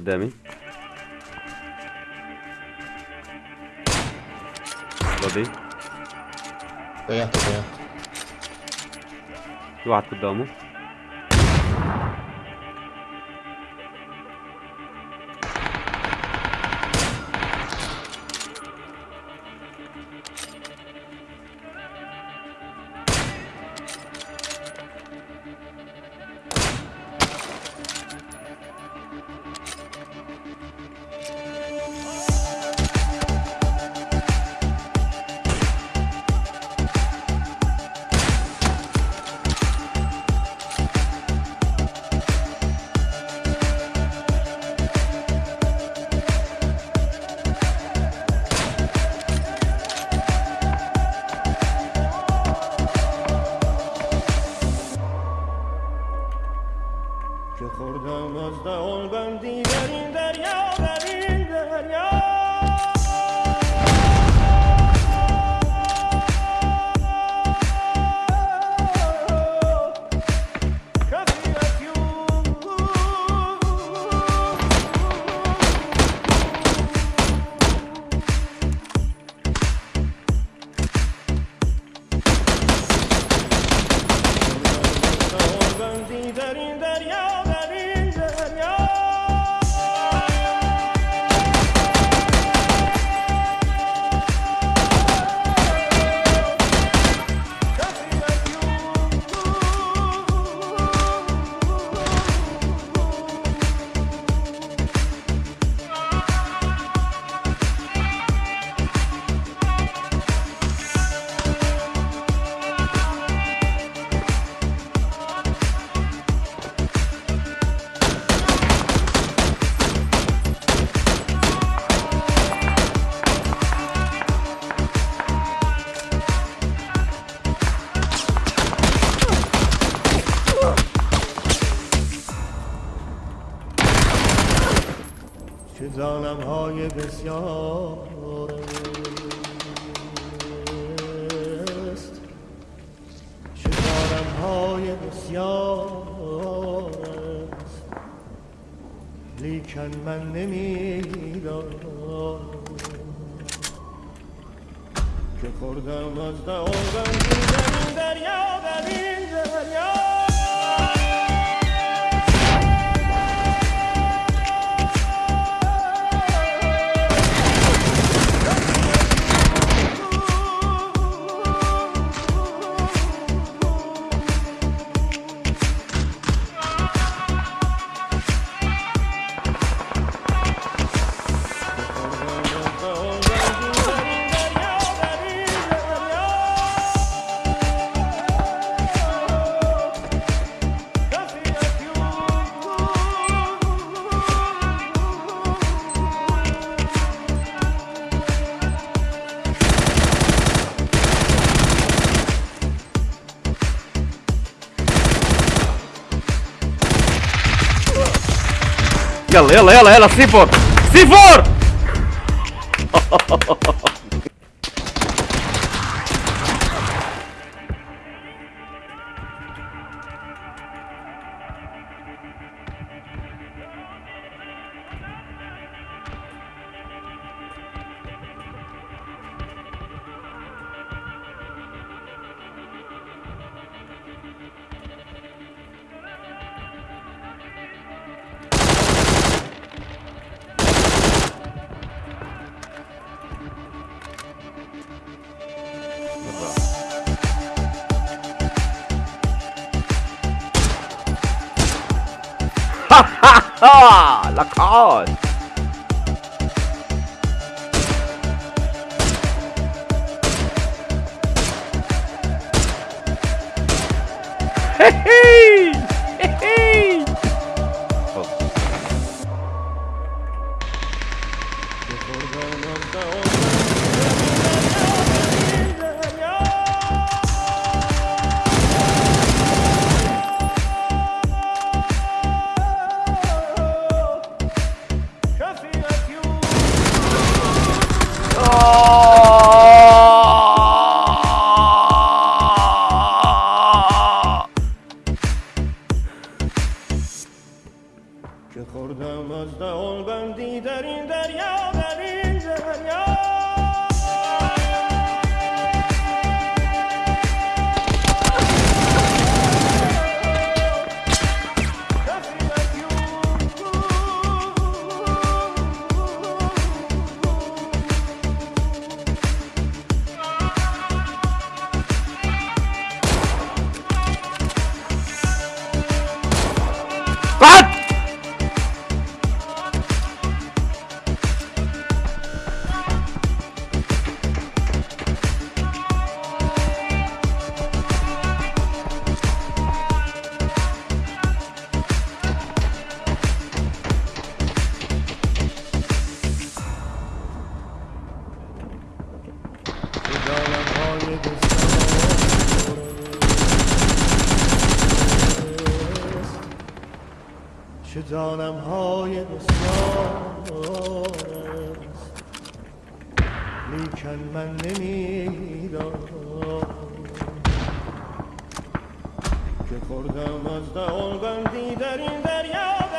demi Lobby. Tô aberto, tô aberto. Do arco, damo. Boz da olgan diğerin derya derin derya ظالم های بسیار است. ظالم های بسیار است. لیکن من نمی‌دانم که خوردم از بندی در این دریا در این دریا. يلا يلا يلا سي فور سي ha ha! La cause! Hey hey! Hey hey! Oh. چه دانم های بسیار. لیکن من نمی‌دانم که خوردم از دهان بندی در این دریا.